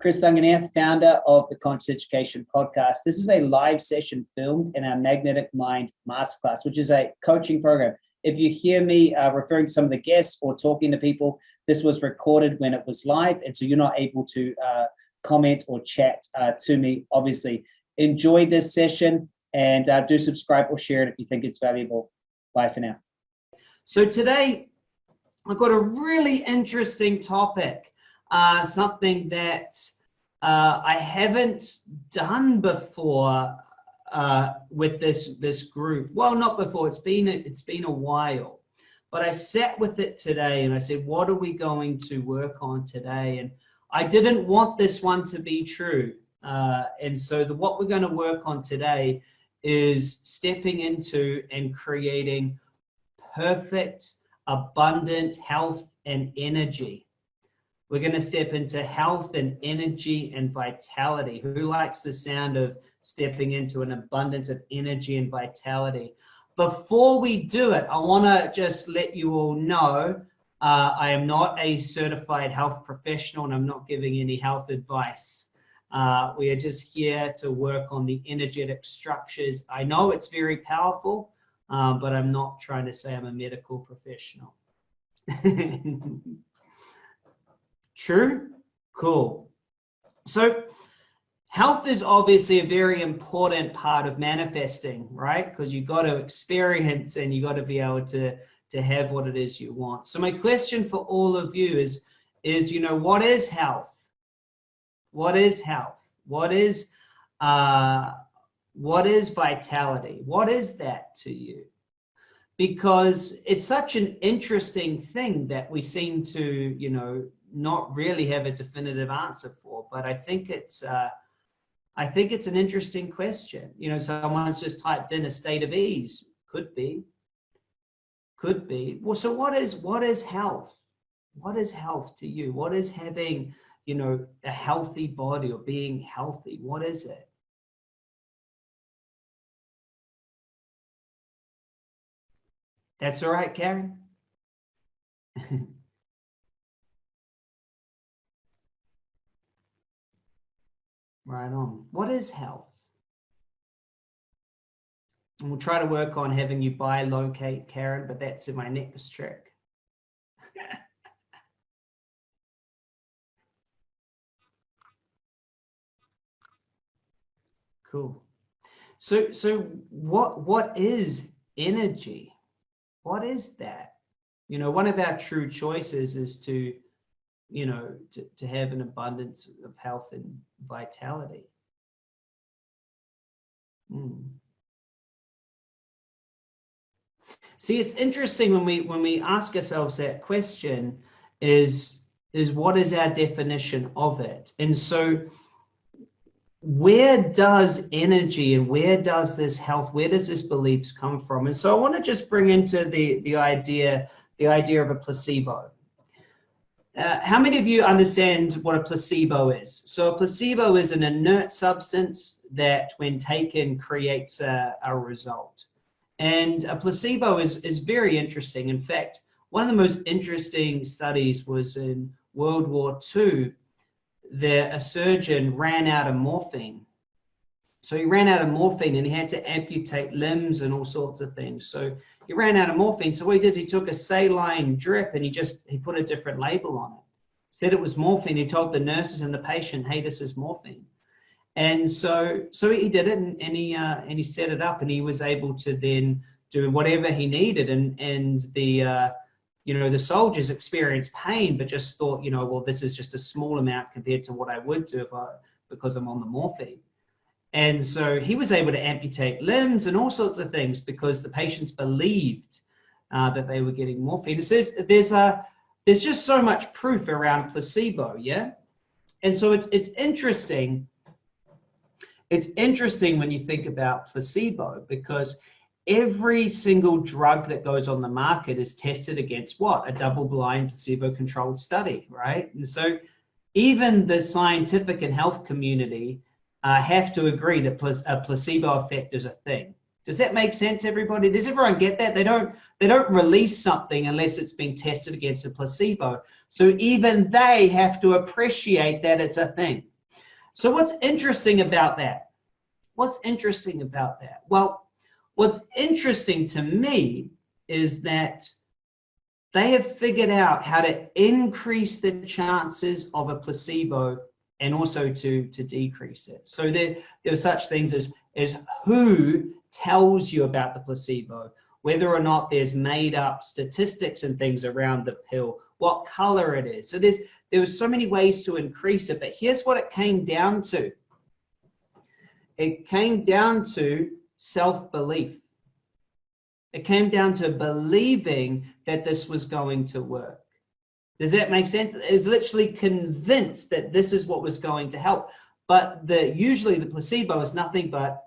Chris Dunganier, founder of the Conscious Education Podcast. This is a live session filmed in our Magnetic Mind Masterclass, which is a coaching program. If you hear me uh, referring to some of the guests or talking to people, this was recorded when it was live, and so you're not able to uh, comment or chat uh, to me, obviously. Enjoy this session and uh, do subscribe or share it if you think it's valuable. Bye for now. So today, I've got a really interesting topic uh, something that uh, I haven't done before uh, with this this group. Well, not before. It's been it's been a while, but I sat with it today and I said, "What are we going to work on today?" And I didn't want this one to be true, uh, and so the, what we're going to work on today is stepping into and creating perfect, abundant health and energy we're going to step into health and energy and vitality. Who likes the sound of stepping into an abundance of energy and vitality? Before we do it, I want to just let you all know uh, I am not a certified health professional and I'm not giving any health advice. Uh, we are just here to work on the energetic structures. I know it's very powerful, um, but I'm not trying to say I'm a medical professional. True? Cool. So health is obviously a very important part of manifesting, right? Because you got to experience and you got to be able to to have what it is you want. So my question for all of you is is you know what is health? What is health? What is uh what is vitality? What is that to you? Because it's such an interesting thing that we seem to, you know, not really have a definitive answer for, but I think it's uh, I think it's an interesting question. You know, someone's just typed in a state of ease. Could be. Could be. Well, so what is what is health? What is health to you? What is having, you know, a healthy body or being healthy? What is it? That's all right, Karen. Right on. What is health? And we'll try to work on having you bilocate, Karen, but that's in my next trick. cool. So, so what what is energy? What is that? You know, one of our true choices is to you know, to, to have an abundance of health and vitality. Mm. See, it's interesting when we when we ask ourselves that question is is what is our definition of it? And so where does energy and where does this health, where does this beliefs come from? And so I want to just bring into the the idea the idea of a placebo. Uh, how many of you understand what a placebo is? So a placebo is an inert substance that when taken creates a, a result. And a placebo is, is very interesting. In fact, one of the most interesting studies was in World War II, that a surgeon ran out of morphine so he ran out of morphine and he had to amputate limbs and all sorts of things. So he ran out of morphine. So what he did is he took a saline drip and he just, he put a different label on it. Said it was morphine. He told the nurses and the patient, hey, this is morphine. And so, so he did it and, and he, uh, and he set it up and he was able to then do whatever he needed. And, and the, uh, you know, the soldiers experienced pain, but just thought, you know, well, this is just a small amount compared to what I would do if I, because I'm on the morphine. And so he was able to amputate limbs and all sorts of things because the patients believed uh, that they were getting morphine. So there's, there's, a, there's just so much proof around placebo, yeah? And so it's, it's interesting. It's interesting when you think about placebo because every single drug that goes on the market is tested against what? A double-blind placebo-controlled study, right? And so even the scientific and health community uh, have to agree that a placebo effect is a thing. Does that make sense, everybody? Does everyone get that? They don't they don't release something unless it's been tested against a placebo. So even they have to appreciate that it's a thing. So what's interesting about that? What's interesting about that? Well, what's interesting to me is that they have figured out how to increase the chances of a placebo and also to, to decrease it. So there, there are such things as, as who tells you about the placebo, whether or not there's made up statistics and things around the pill, what color it is. So there's there was so many ways to increase it, but here's what it came down to. It came down to self-belief. It came down to believing that this was going to work. Does that make sense? Was literally convinced that this is what was going to help. But the usually the placebo is nothing but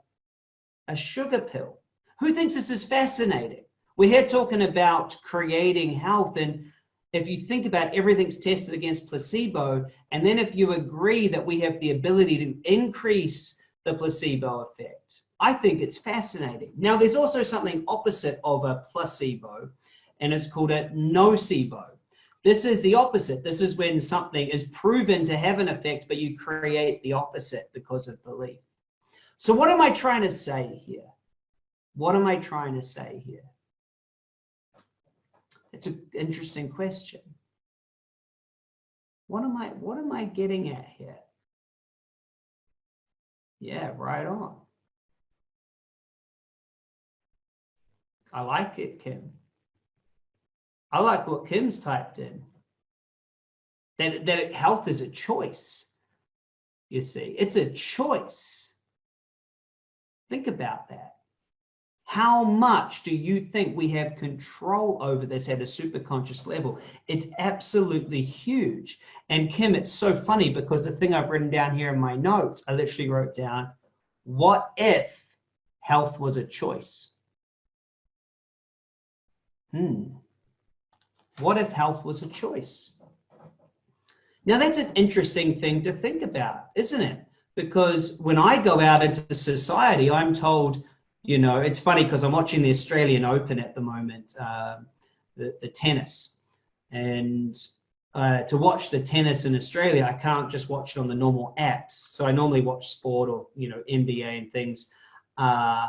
a sugar pill. Who thinks this is fascinating? We're here talking about creating health and if you think about everything's tested against placebo, and then if you agree that we have the ability to increase the placebo effect, I think it's fascinating. Now, there's also something opposite of a placebo, and it's called a nocebo. This is the opposite. This is when something is proven to have an effect, but you create the opposite because of belief. So what am I trying to say here? What am I trying to say here? It's an interesting question. What am I, what am I getting at here? Yeah, right on. I like it, Kim. I like what Kim's typed in. That, that health is a choice. You see, it's a choice. Think about that. How much do you think we have control over this at a superconscious level? It's absolutely huge. And Kim, it's so funny because the thing I've written down here in my notes, I literally wrote down, what if health was a choice? Hmm. What if health was a choice? Now that's an interesting thing to think about, isn't it? Because when I go out into society, I'm told you know, it's funny because I'm watching the Australian Open at the moment, uh, the, the tennis. And uh, to watch the tennis in Australia, I can't just watch it on the normal apps. So I normally watch sport or, you know, NBA and things uh,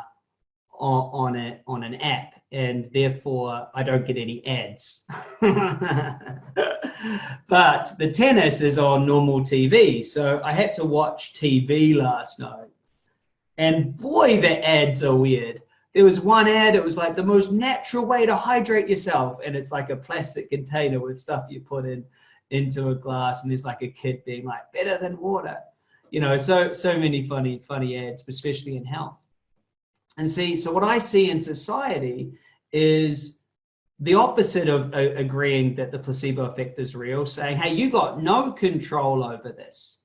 on, a, on an app. And therefore, I don't get any ads. but the tennis is on normal TV. So I had to watch TV last night and boy, the ads are weird. There was one ad, it was like the most natural way to hydrate yourself. And it's like a plastic container with stuff you put in into a glass. And there's like a kid being like, better than water. You know, so so many funny, funny ads, especially in health. And see, so what I see in society is the opposite of uh, agreeing that the placebo effect is real, saying, hey, you got no control over this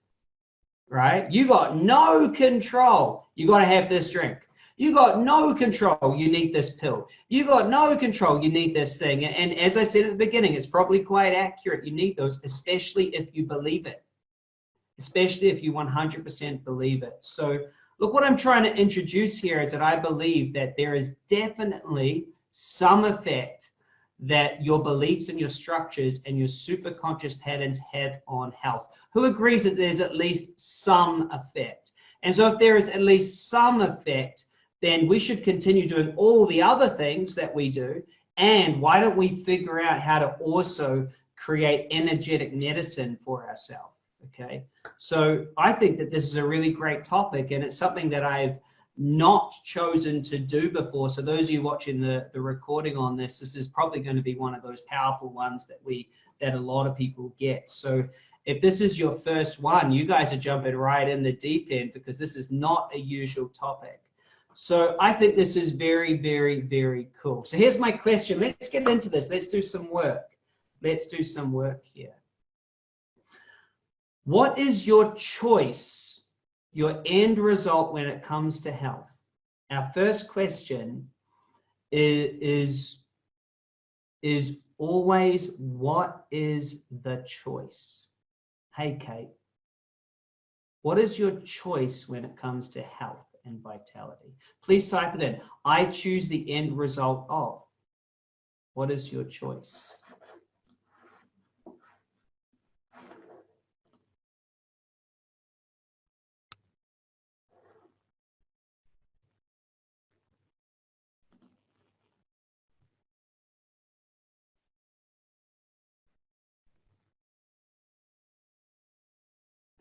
right? You got no control. You got to have this drink. You got no control. You need this pill. You got no control. You need this thing. And as I said at the beginning, it's probably quite accurate. You need those, especially if you believe it, especially if you 100% believe it. So look, what I'm trying to introduce here is that I believe that there is definitely some effect that your beliefs and your structures and your superconscious patterns have on health. Who agrees that there's at least some effect? And so if there is at least some effect, then we should continue doing all the other things that we do. And why don't we figure out how to also create energetic medicine for ourselves? Okay. So I think that this is a really great topic and it's something that I've not chosen to do before. So those of you watching the, the recording on this, this is probably going to be one of those powerful ones that we that a lot of people get. So if this is your first one, you guys are jumping right in the deep end because this is not a usual topic. So I think this is very, very, very cool. So here's my question. Let's get into this. Let's do some work. Let's do some work here. What is your choice your end result when it comes to health. Our first question is, is, is always what is the choice? Hey, Kate, what is your choice when it comes to health and vitality? Please type it in. I choose the end result of. What is your choice?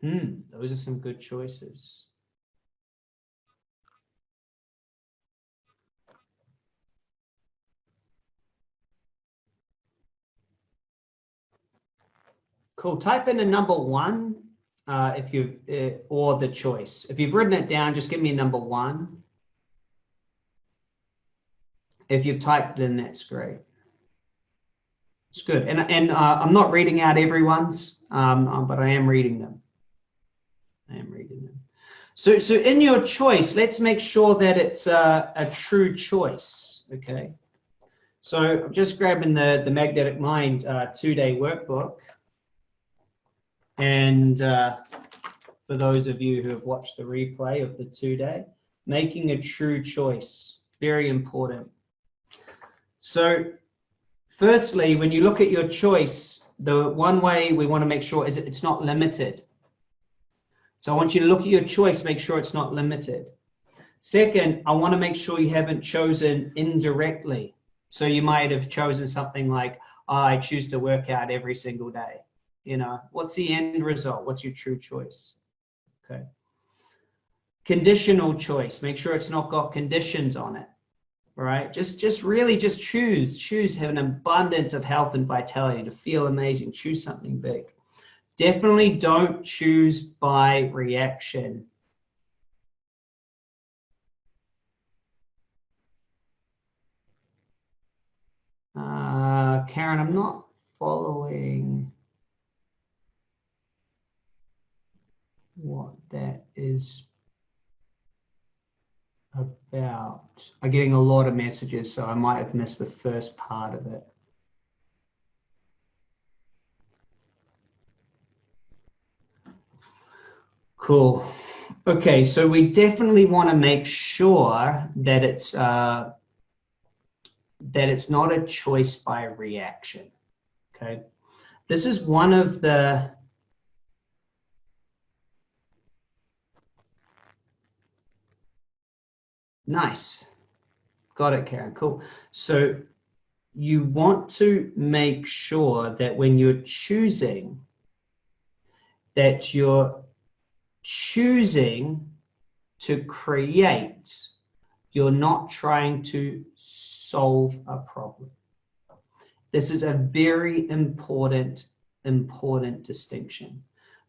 Hmm, those are some good choices. Cool. Type in a number one uh, if you uh, or the choice. If you've written it down, just give me a number one. If you've typed it in, that's great. It's good. And, and uh, I'm not reading out everyone's, um, um, but I am reading them. I am reading them. So, so in your choice, let's make sure that it's a, a true choice, okay? So I'm just grabbing the, the Magnetic Mind uh, two-day workbook. And uh, for those of you who have watched the replay of the two-day, making a true choice, very important. So firstly, when you look at your choice, the one way we want to make sure is it's not limited. So I want you to look at your choice, make sure it's not limited. Second, I want to make sure you haven't chosen indirectly. So you might have chosen something like, oh, I choose to work out every single day. You know, what's the end result? What's your true choice? Okay. Conditional choice, make sure it's not got conditions on it. All right, just just really just choose, choose, have an abundance of health and vitality to feel amazing. Choose something big. Definitely don't choose by reaction. Uh, Karen, I'm not following what that is about. I'm getting a lot of messages, so I might have missed the first part of it. Cool. Okay, so we definitely want to make sure that it's uh, that it's not a choice by reaction. Okay, this is one of the nice. Got it, Karen. Cool. So you want to make sure that when you're choosing that you're choosing to create, you're not trying to solve a problem. This is a very important, important distinction.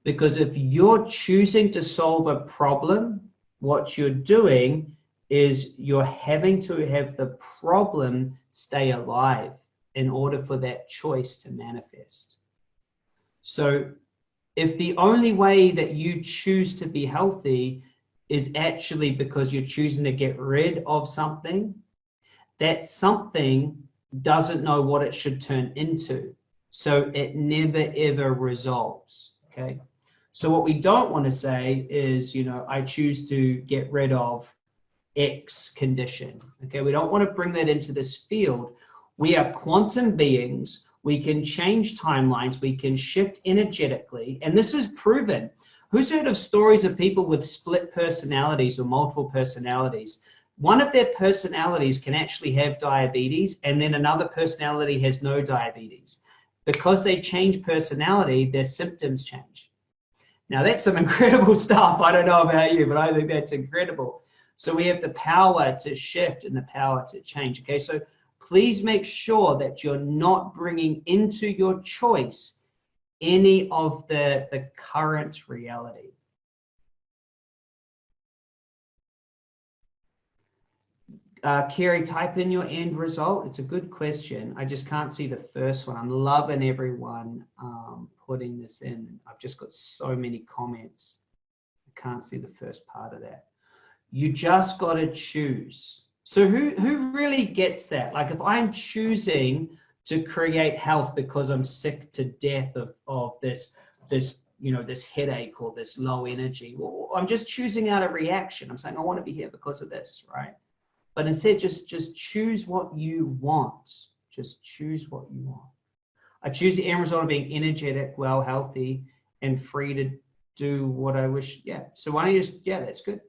Because if you're choosing to solve a problem, what you're doing is you're having to have the problem stay alive in order for that choice to manifest. So if the only way that you choose to be healthy is actually because you're choosing to get rid of something, that something doesn't know what it should turn into. So it never ever resolves. Okay. So what we don't want to say is, you know, I choose to get rid of X condition. Okay. We don't want to bring that into this field. We are quantum beings we can change timelines, we can shift energetically, and this is proven. Who's heard of stories of people with split personalities or multiple personalities? One of their personalities can actually have diabetes, and then another personality has no diabetes. Because they change personality, their symptoms change. Now that's some incredible stuff. I don't know about you, but I think that's incredible. So we have the power to shift and the power to change. Okay, so please make sure that you're not bringing into your choice any of the, the current reality. Uh, Kerry, type in your end result. It's a good question. I just can't see the first one. I'm loving everyone um, putting this in. I've just got so many comments. I can't see the first part of that. You just got to choose. So who, who really gets that? Like if I'm choosing to create health because I'm sick to death of, of this, this, you know, this headache or this low energy, well, I'm just choosing out a reaction. I'm saying, I want to be here because of this, right? But instead, just, just choose what you want. Just choose what you want. I choose the end result of being energetic, well, healthy, and free to do what I wish. Yeah. So why don't you just, yeah, that's good.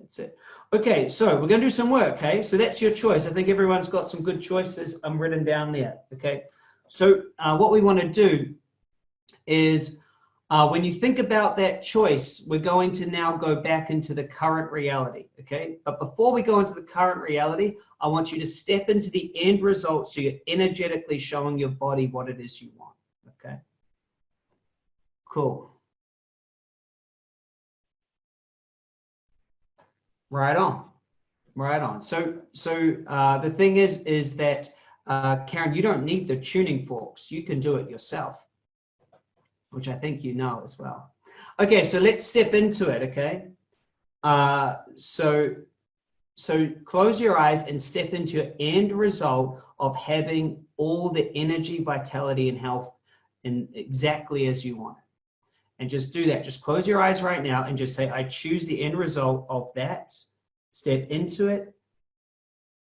That's it. Okay, so we're going to do some work, okay? So that's your choice. I think everyone's got some good choices I'm written down there, okay? So uh, what we want to do is Uh, when you think about that choice, we're going to now go back into the current reality, okay? But before we go into the current reality, I want you to step into the end result so you're energetically showing your body what it is you want, okay? Cool. Right on, right on. So, so uh, the thing is, is that uh, Karen, you don't need the tuning forks. You can do it yourself, which I think you know as well. Okay, so let's step into it. Okay, uh, so so close your eyes and step into your end result of having all the energy, vitality, and health in exactly as you want it and just do that. Just close your eyes right now and just say, I choose the end result of that. Step into it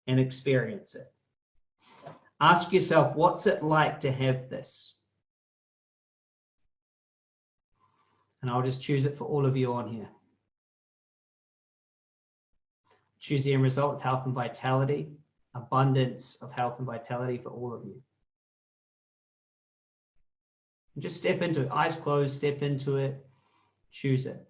and experience it. Ask yourself, what's it like to have this? And I'll just choose it for all of you on here. Choose the end result of health and vitality, abundance of health and vitality for all of you. And just step into it, eyes closed, step into it, choose it.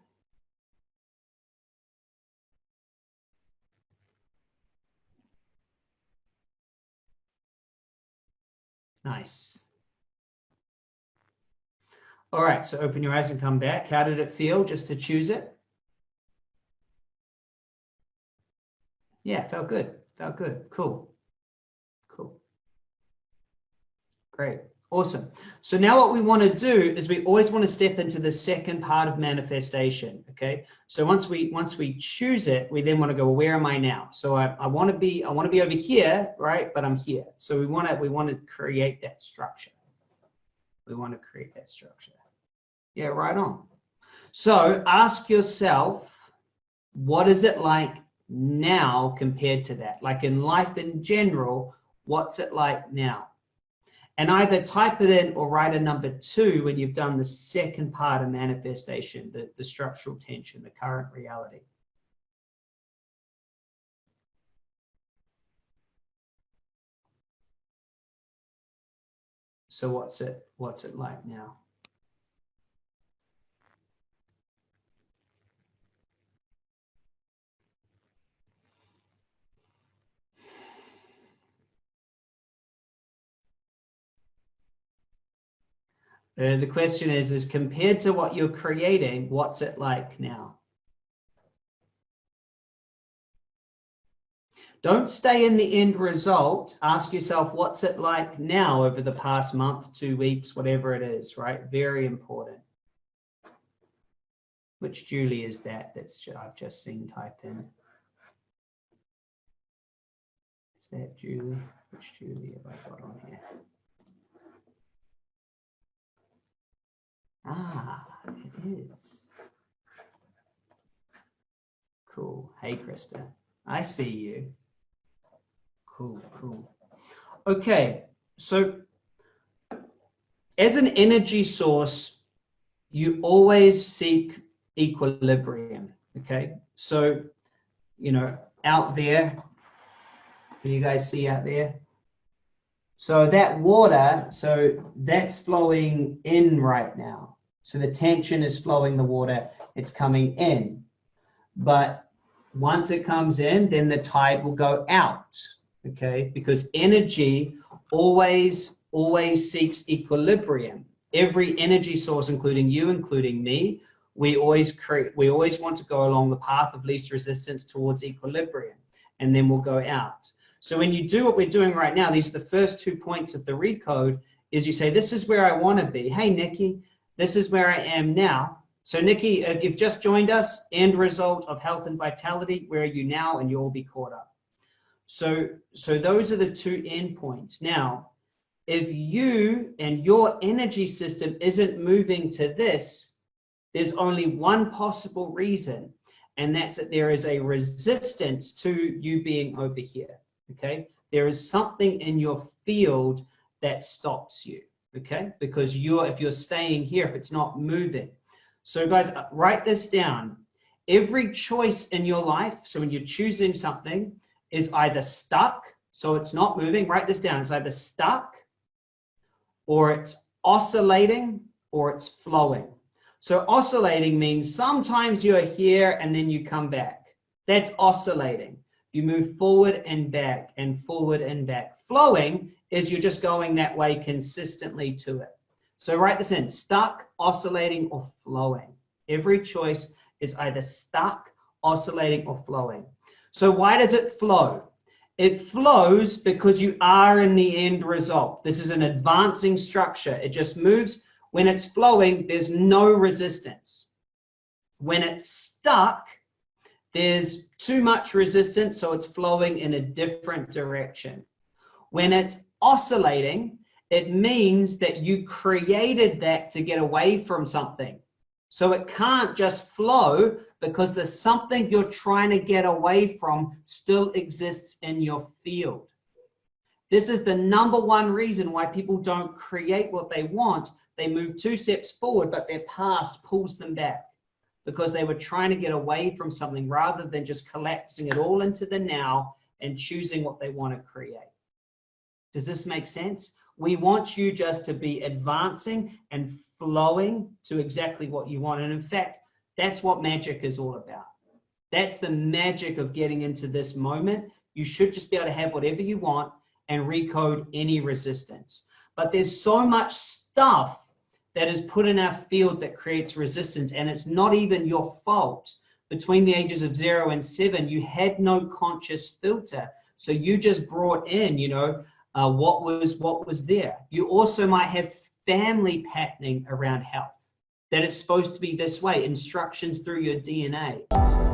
Nice. All right, so open your eyes and come back. How did it feel just to choose it? Yeah, felt good. Felt good. Cool. Cool. Great. Awesome. So now what we want to do is we always want to step into the second part of manifestation. Okay. So once we once we choose it, we then want to go, well, where am I now? So I, I want to be I want to be over here, right? But I'm here. So we want to we want to create that structure. We want to create that structure. Yeah, right on. So ask yourself, what is it like now compared to that? Like in life in general, what's it like now? And either type it in or write a number two when you've done the second part of manifestation, the, the structural tension, the current reality. So what's it, what's it like now? Uh, the question is, is compared to what you're creating, what's it like now? Don't stay in the end result. Ask yourself, what's it like now over the past month, two weeks, whatever it is, right? Very important. Which Julie is that? That's I've just seen typed in. Is that Julie? Which Julie have I got on here? Ah, it is. Cool. Hey, Krista. I see you. Cool, cool. Okay, so as an energy source, you always seek equilibrium. Okay, so, you know, out there, you guys see out there? So that water, so that's flowing in right now. So the tension is flowing the water, it's coming in. But once it comes in, then the tide will go out, okay? Because energy always, always seeks equilibrium. Every energy source, including you, including me, we always create, we always want to go along the path of least resistance towards equilibrium, and then we'll go out. So when you do what we're doing right now, these are the first two points of the recode, is you say, this is where I want to be. Hey, Nikki, this is where I am now. So Nikki, if you've just joined us, end result of health and vitality, where are you now? And you'll be caught up. So, so those are the two endpoints. Now, if you and your energy system isn't moving to this, there's only one possible reason, and that's that there is a resistance to you being over here okay? There is something in your field that stops you, okay? Because you're, if you're staying here, if it's not moving. So guys, uh, write this down. Every choice in your life, so when you're choosing something, is either stuck, so it's not moving, write this down, it's either stuck, or it's oscillating, or it's flowing. So oscillating means sometimes you're here and then you come back. That's oscillating. You move forward and back and forward and back. Flowing is you're just going that way consistently to it. So write this in, stuck, oscillating, or flowing. Every choice is either stuck, oscillating, or flowing. So why does it flow? It flows because you are in the end result. This is an advancing structure. It just moves. When it's flowing, there's no resistance. When it's stuck, there's too much resistance, so it's flowing in a different direction. When it's oscillating, it means that you created that to get away from something. So it can't just flow because there's something you're trying to get away from still exists in your field. This is the number one reason why people don't create what they want. They move two steps forward, but their past pulls them back because they were trying to get away from something rather than just collapsing it all into the now and choosing what they want to create. Does this make sense? We want you just to be advancing and flowing to exactly what you want. And in fact, that's what magic is all about. That's the magic of getting into this moment. You should just be able to have whatever you want and recode any resistance. But there's so much stuff that is put in our field that creates resistance, and it's not even your fault. Between the ages of zero and seven, you had no conscious filter. So you just brought in, you know, uh, what was what was there. You also might have family patterning around health, that it's supposed to be this way, instructions through your DNA.